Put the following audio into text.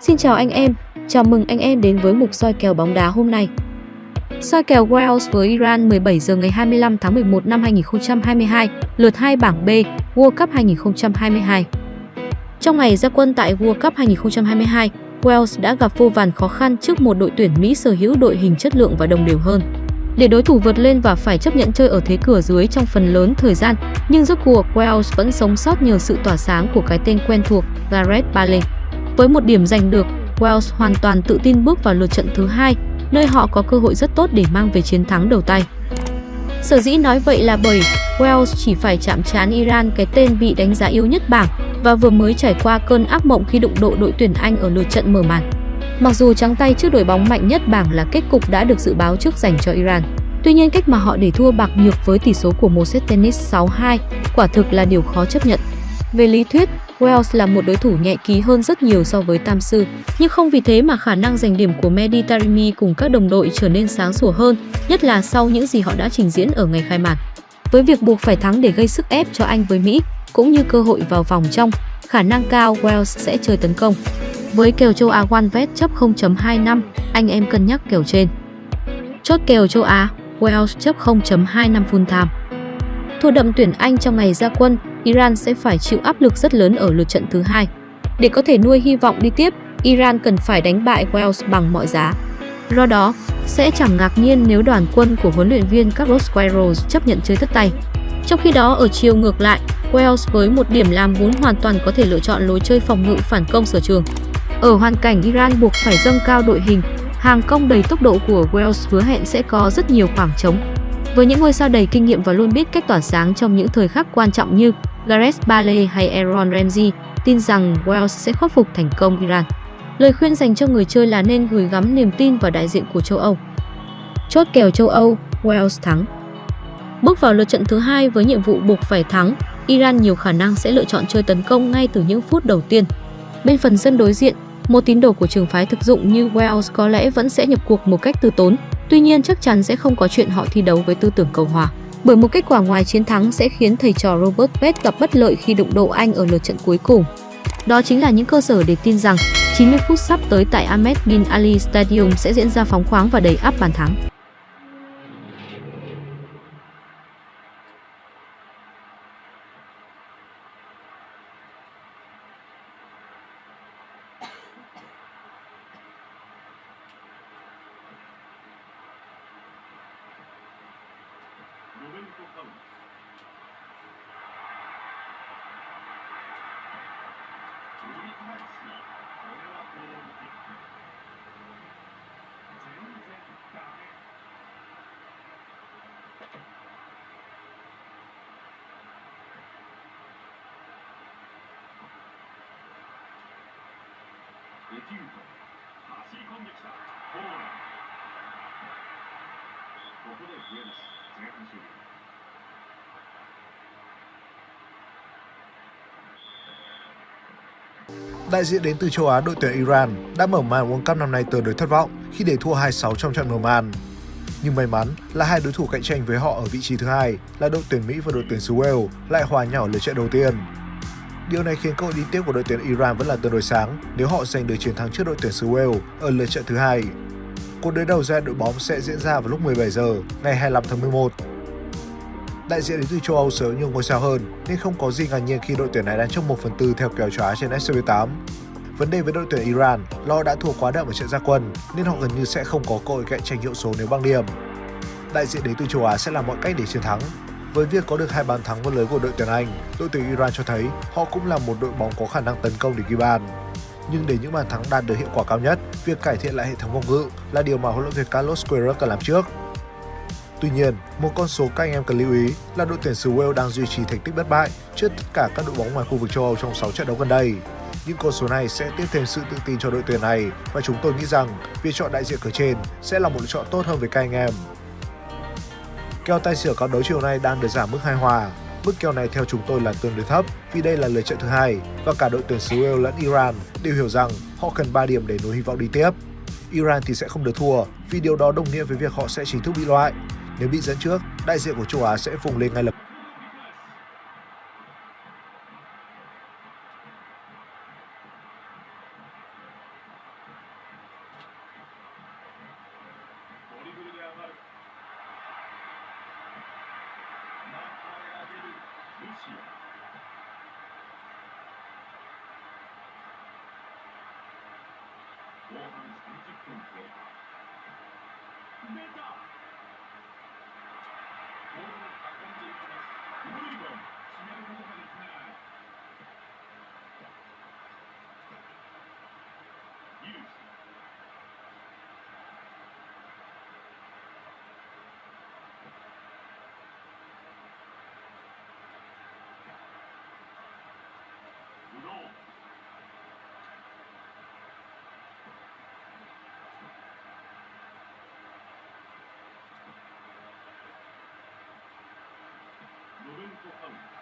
Xin chào anh em, chào mừng anh em đến với mục soi kèo bóng đá hôm nay. Soi kèo Wales với Iran 17 giờ ngày 25 tháng 11 năm 2022, lượt 2 bảng B, World Cup 2022. Trong ngày ra quân tại World Cup 2022, Wales đã gặp vô vàn khó khăn trước một đội tuyển Mỹ sở hữu đội hình chất lượng và đồng đều hơn. Để đối thủ vượt lên và phải chấp nhận chơi ở thế cửa dưới trong phần lớn thời gian, nhưng rốt cuộc Wales vẫn sống sót nhờ sự tỏa sáng của cái tên quen thuộc Gareth Bale. Với một điểm giành được, Wales hoàn toàn tự tin bước vào lượt trận thứ hai, nơi họ có cơ hội rất tốt để mang về chiến thắng đầu tay. Sở dĩ nói vậy là bởi Wales chỉ phải chạm trán Iran cái tên bị đánh giá yếu nhất bảng và vừa mới trải qua cơn ác mộng khi đụng độ đội tuyển Anh ở lượt trận mở màn. Mặc dù trắng tay trước đội bóng mạnh nhất bảng là kết cục đã được dự báo trước dành cho Iran. Tuy nhiên cách mà họ để thua bạc nhược với tỷ số của một set tennis 6-2 quả thực là điều khó chấp nhận. Về lý thuyết, Wales là một đối thủ nhẹ ký hơn rất nhiều so với Tam Sư, nhưng không vì thế mà khả năng giành điểm của Mehdi Taremi cùng các đồng đội trở nên sáng sủa hơn, nhất là sau những gì họ đã trình diễn ở ngày khai mạc. Với việc buộc phải thắng để gây sức ép cho Anh với Mỹ, cũng như cơ hội vào vòng trong, khả năng cao Wales sẽ chơi tấn công. Với kèo châu Á OneVet chấp 0.25, anh em cân nhắc kèo trên. Chốt kèo châu Á, Wales chấp 0.25 full time. Thua đậm tuyển Anh trong ngày ra quân, Iran sẽ phải chịu áp lực rất lớn ở lượt trận thứ hai. Để có thể nuôi hy vọng đi tiếp, Iran cần phải đánh bại Wales bằng mọi giá. Do đó, sẽ chẳng ngạc nhiên nếu đoàn quân của huấn luyện viên Carlos Queiroz chấp nhận chơi tất tay. Trong khi đó ở chiều ngược lại, Wales với một điểm làm vốn hoàn toàn có thể lựa chọn lối chơi phòng ngự phản công sở trường. Ở hoàn cảnh Iran buộc phải dâng cao đội hình, hàng công đầy tốc độ của Wales hứa hẹn sẽ có rất nhiều khoảng trống. Với những ngôi sao đầy kinh nghiệm và luôn biết cách tỏa sáng trong những thời khắc quan trọng như Gareth Bale hay Aaron Ramsey, tin rằng Wales sẽ khắc phục thành công Iran. Lời khuyên dành cho người chơi là nên gửi gắm niềm tin vào đại diện của châu Âu. Chốt kèo châu Âu, Wales thắng. Bước vào lượt trận thứ hai với nhiệm vụ buộc phải thắng, Iran nhiều khả năng sẽ lựa chọn chơi tấn công ngay từ những phút đầu tiên. Bên phần sân đối diện, một tín đồ của trường phái thực dụng như Wales có lẽ vẫn sẽ nhập cuộc một cách từ tốn, tuy nhiên chắc chắn sẽ không có chuyện họ thi đấu với tư tưởng cầu hòa. Bởi một kết quả ngoài chiến thắng sẽ khiến thầy trò Robert Pett gặp bất lợi khi đụng độ Anh ở lượt trận cuối cùng. Đó chính là những cơ sở để tin rằng 90 phút sắp tới tại Ahmed Bin Ali Stadium sẽ diễn ra phóng khoáng và đầy áp bàn thắng. トこでこで Đại diện đến từ châu Á đội tuyển Iran đã mở màn World Cup năm nay tương đối thất vọng khi để thua 2-6 trong trận mở màn. Nhưng may mắn là hai đối thủ cạnh tranh với họ ở vị trí thứ hai là đội tuyển Mỹ và đội tuyển xứ Wales lại hòa nhau ở lượt trận đầu tiên. Điều này khiến cơ hội đi tiếp của đội tuyển Iran vẫn là tương đối sáng nếu họ giành được chiến thắng trước đội tuyển xứ Wales ở lượt trận thứ hai. Cuộc đối đầu giữa đội bóng sẽ diễn ra vào lúc 17 giờ ngày 25 tháng 11 Đại diện đến từ châu Âu sở nhưng nhiều ngôi sao hơn nên không có gì ngạc nhiên khi đội tuyển này đang trong 1 phần tư theo kèo châu Á trên SCB8. Vấn đề với đội tuyển Iran lo đã thua quá đậm ở trận gia quân nên họ gần như sẽ không có cơ hội cạnh tranh hiệu số nếu băng điểm. Đại diện đến từ châu Á sẽ làm mọi cách để chiến thắng. Với việc có được hai bàn thắng vào lưới của đội tuyển Anh, đội tuyển Iran cho thấy họ cũng là một đội bóng có khả năng tấn công để ghi bàn. Nhưng để những bàn thắng đạt được hiệu quả cao nhất, việc cải thiện lại hệ thống phòng ngự là điều mà huấn luyện viên Carlos Queiroz cần làm trước. Tuy nhiên, một con số các anh em cần lưu ý là đội tuyển xứ Wales đang duy trì thành tích bất bại trước tất cả các đội bóng ngoài khu vực châu Âu trong 6 trận đấu gần đây. Những con số này sẽ tiếp thêm sự tự tin cho đội tuyển này và chúng tôi nghĩ rằng việc chọn đại diện cửa trên sẽ là một lựa chọn tốt hơn với các anh em. Kèo tài xỉu các đấu chiều nay đang được giảm mức hai hòa. Mức kèo này theo chúng tôi là tương đối thấp vì đây là lượt trận thứ hai và cả đội tuyển xứ Wales lẫn Iran đều hiểu rằng họ cần 3 điểm để nối hy vọng đi tiếp. Iran thì sẽ không được thua vì điều đó đồng nghĩa với việc họ sẽ chính thức bị loại nếu bị dẫn trước, đại diện của châu Á sẽ vùng lên ngay lập tức. Meta! Thank you. Thank you.